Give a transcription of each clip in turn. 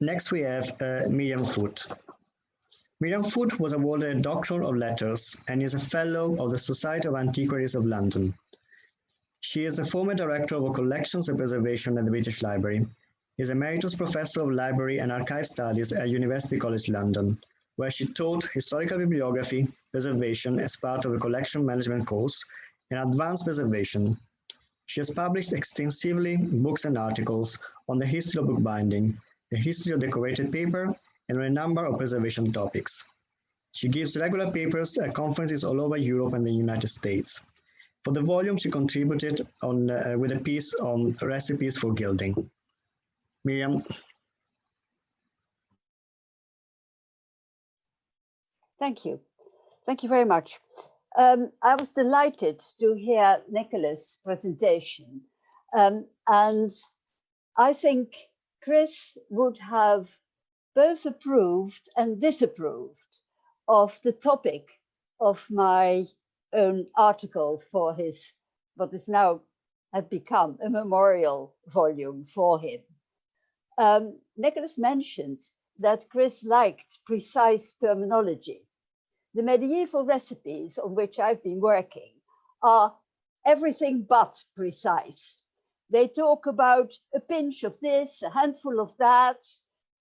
Next, we have uh, Mirjam Foot. Mirjam Foot was awarded a Doctor of Letters and is a Fellow of the Society of Antiquaries of London. She is the former Director of Collections and Preservation at the British Library, is a Emeritus Professor of Library and Archive Studies at University College London, where she taught historical bibliography preservation as part of a collection management course and advanced preservation. She has published extensively books and articles on the history of bookbinding, the history of decorated paper, and a number of preservation topics. She gives regular papers at conferences all over Europe and the United States. For the volume, she contributed on, uh, with a piece on recipes for gilding. Mirjam. Thank you. Thank you very much. Um, I was delighted to hear Nicholas' presentation. Um, and I think Chris would have both approved and disapproved of the topic of my own article for his, what is now had become a memorial volume for him. Um, Nicholas mentioned that Chris liked precise terminology. The medieval recipes on which I've been working are everything but precise. They talk about a pinch of this, a handful of that,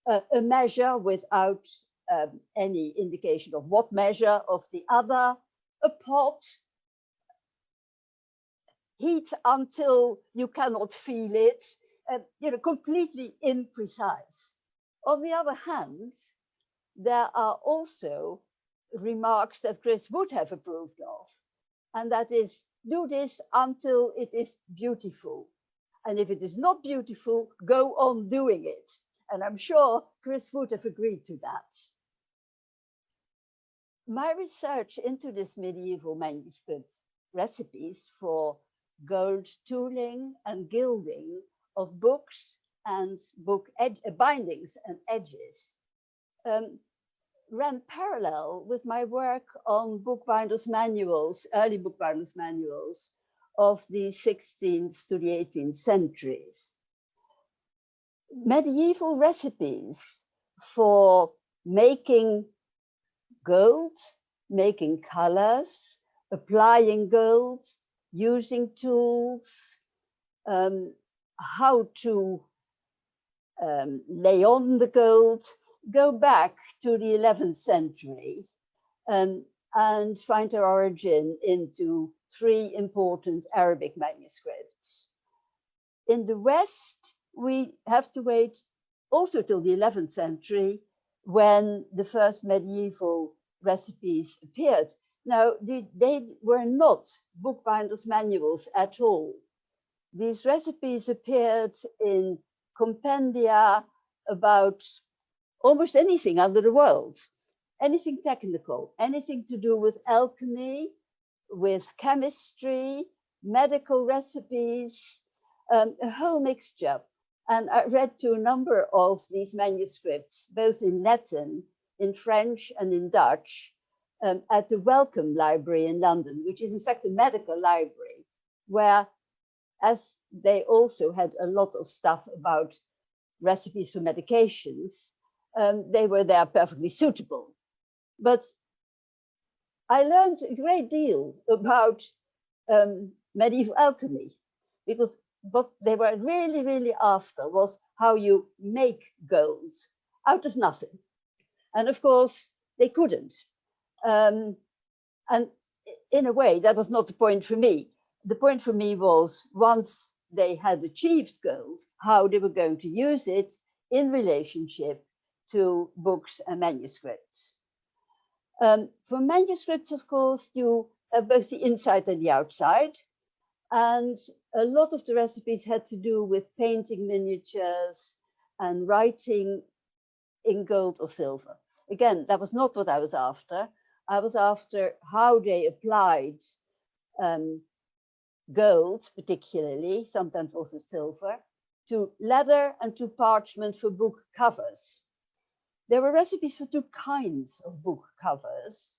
uh, a measure without um, any indication of what measure of the other, a pot, heat until you cannot feel it, uh, you know, completely imprecise. On the other hand, there are also remarks that Chris would have approved of, and that is, do this until it is beautiful. And if it is not beautiful, go on doing it. And I'm sure Chris would have agreed to that. My research into this medieval manuscript recipes for gold tooling and gilding of books and book bindings and edges um, ran parallel with my work on bookbinders manuals, early bookbinders manuals of the 16th to the 18th centuries. Medieval recipes for making gold, making colors, applying gold, using tools, um, how to um, lay on the gold, go back to the 11th century um, and find their origin into three important Arabic manuscripts. In the West, we have to wait also till the 11th century when the first medieval recipes appeared. Now, they, they were not bookbinders manuals at all. These recipes appeared in compendia about almost anything under the world, anything technical, anything to do with alchemy, with chemistry, medical recipes, um, a whole mixture. And I read to a number of these manuscripts, both in Latin, in French and in Dutch, um, at the Wellcome Library in London, which is in fact a medical library, where as they also had a lot of stuff about recipes for medications, um, they were there perfectly suitable. But I learned a great deal about um, medieval alchemy because what they were really, really after was how you make gold out of nothing. And of course, they couldn't. Um, and in a way, that was not the point for me. The point for me was once they had achieved gold, how they were going to use it in relationship to books and manuscripts. Um, for manuscripts, of course, you have both the inside and the outside. And a lot of the recipes had to do with painting miniatures and writing in gold or silver. Again, that was not what I was after. I was after how they applied um, gold, particularly, sometimes also silver, to leather and to parchment for book covers. There were recipes for two kinds of book covers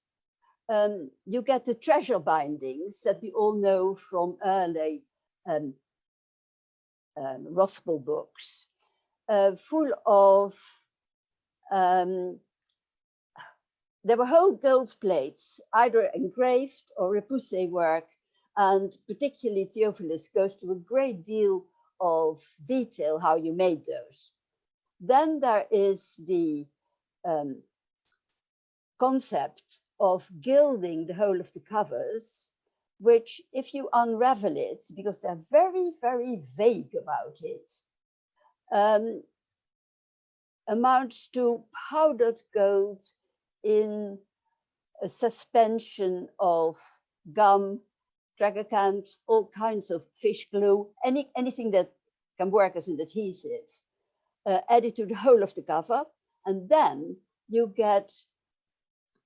um, you get the treasure bindings that we all know from early um, um, Rothbell books. uh, full of, um, there were whole gold plates, either engraved or repoussé work, and particularly Theophilus goes to a great deal of detail how you made those. Then there is the um, concept of gilding the whole of the covers, which if you unravel it, because they're very, very vague about it, um, amounts to powdered gold in a suspension of gum, tragacanth, all kinds of fish glue, any, anything that can work as an adhesive, uh, added to the whole of the cover. And then you get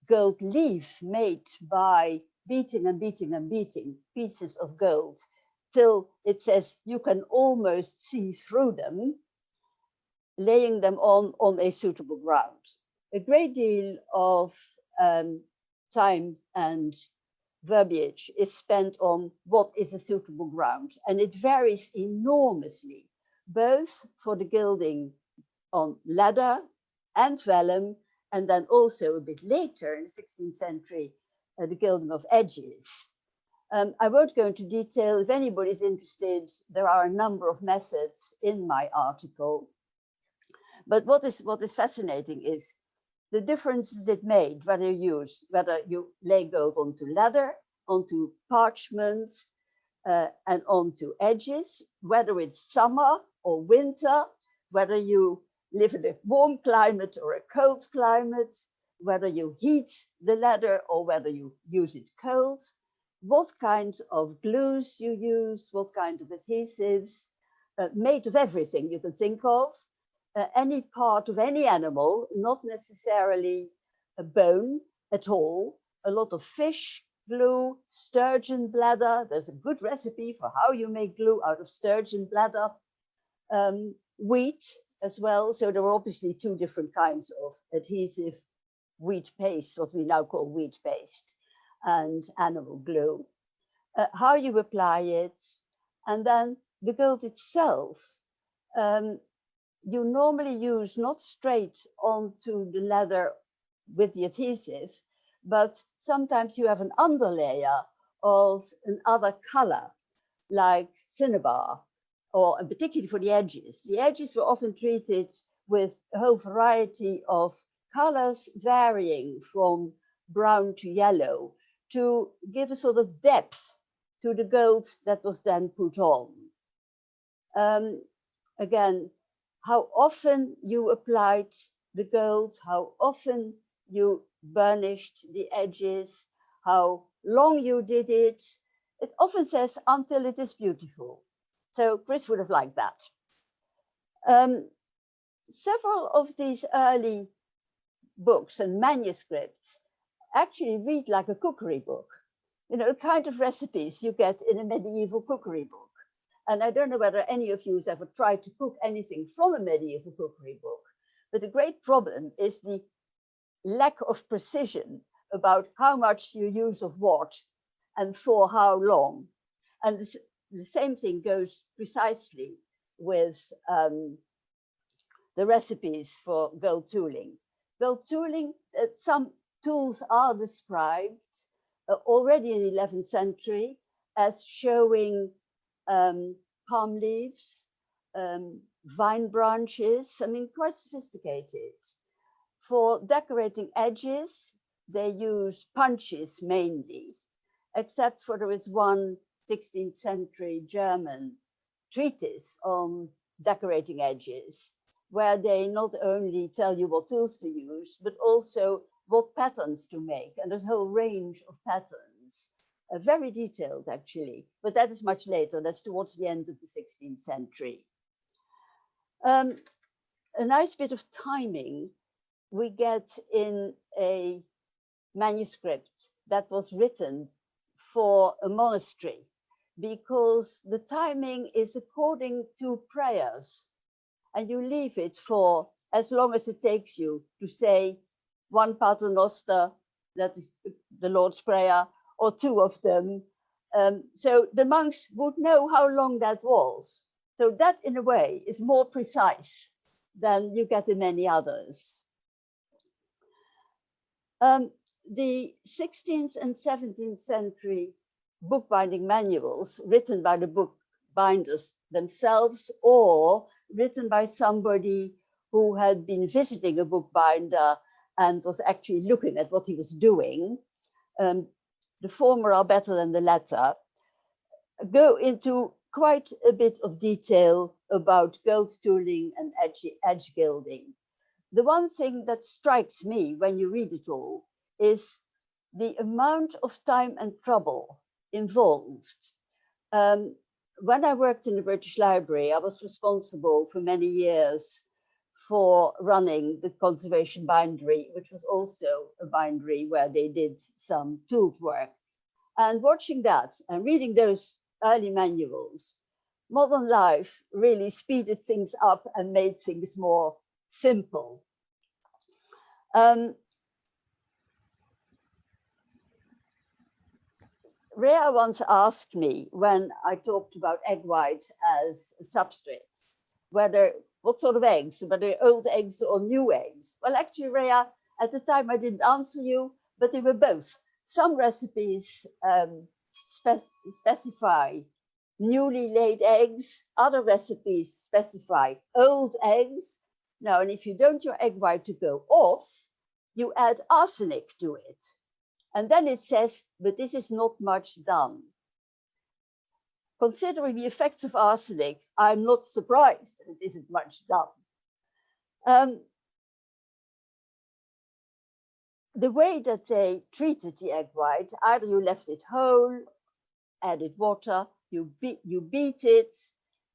gold leaf made by beating and beating and beating pieces of gold till it says you can almost see through them, laying them on, on a suitable ground. A great deal of um, time and verbiage is spent on what is a suitable ground and it varies enormously both for the gilding on leather and vellum and then also a bit later in the 16th century uh, the gilding of edges. Um, I won't go into detail. If anybody's interested, there are a number of methods in my article. But what is what is fascinating is the differences it made, whether you use, whether you lay gold onto leather, onto parchment, uh, and onto edges, whether it's summer or winter, whether you live in a warm climate or a cold climate, whether you heat the leather or whether you use it cold, what kind of glues you use, what kind of adhesives, uh, made of everything you can think of, uh, any part of any animal, not necessarily a bone at all, a lot of fish glue, sturgeon bladder. There's a good recipe for how you make glue out of sturgeon bladder. Um, wheat as well. So there are obviously two different kinds of adhesive wheat paste, what we now call wheat paste, and animal glue. Uh, how you apply it, and then the gold itself, um, you normally use not straight onto the leather with the adhesive, but sometimes you have an underlayer of another color, like cinnabar, or particularly for the edges. The edges were often treated with a whole variety of colors varying from brown to yellow to give a sort of depth to the gold that was then put on. Um, again, how often you applied the gold, how often you burnished the edges, how long you did it. It often says until it is beautiful. So Chris would have liked that. Um, several of these early books and manuscripts actually read like a cookery book. You know, the kind of recipes you get in a medieval cookery book. And I don't know whether any of you has ever tried to cook anything from a medieval cookery book, but the great problem is the lack of precision about how much you use of what and for how long. And the same thing goes precisely with um, the recipes for gold tooling. Gold tooling, uh, some tools are described uh, already in the 11th century as showing um, palm leaves, um, vine branches, I mean, quite sophisticated. For decorating edges, they use punches mainly, except for there is one 16th century German treatise on decorating edges, where they not only tell you what tools to use, but also what patterns to make. And a whole range of patterns, uh, very detailed actually, but that is much later. That's towards the end of the 16th century. Um, a nice bit of timing we get in a manuscript that was written for a monastery because the timing is according to prayers and you leave it for as long as it takes you to say one paternoster, that is the Lord's Prayer, or two of them. Um, so the monks would know how long that was. So that in a way is more precise than you get in many others. Um, the 16th and 17th century bookbinding manuals written by the bookbinders themselves or written by somebody who had been visiting a bookbinder and was actually looking at what he was doing. Um, the former are better than the latter, go into quite a bit of detail about gold tooling and edge, edge gilding. The one thing that strikes me when you read it all is the amount of time and trouble involved. Um, when I worked in the British Library, I was responsible for many years for running the conservation bindery, which was also a bindery where they did some tooled work. And watching that and reading those early manuals, modern life really speeded things up and made things more simple. Um, Rhea once asked me when I talked about egg white as substrate, whether what sort of eggs, whether old eggs or new eggs. Well, actually, Rhea, at the time I didn't answer you, but they were both. Some recipes um, spe specify newly laid eggs, other recipes specify old eggs. Now, and if you don't your egg white to go off, you add arsenic to it. And then it says, but this is not much done. Considering the effects of arsenic, I'm not surprised that it isn't much done. Um, the way that they treated the egg white, either you left it whole, added water, you, beat, you beat it,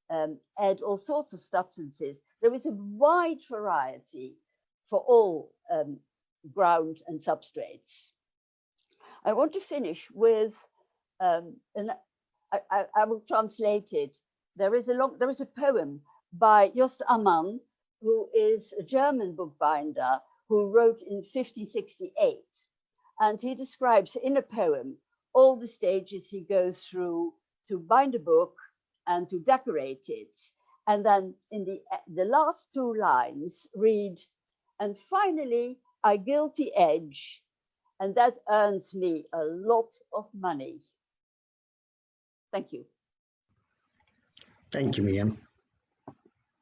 um, add all sorts of substances. There is a wide variety for all um, ground and substrates. I want to finish with, um, and I, I, I, will translate it. There is a long, there is a poem by Jost Amman, who is a German bookbinder who wrote in 1568. And he describes in a poem all the stages he goes through to bind a book and to decorate it. And then in the, the last two lines read, and finally I gilt the edge and that earns me a lot of money. Thank you. Thank you, Mirjam.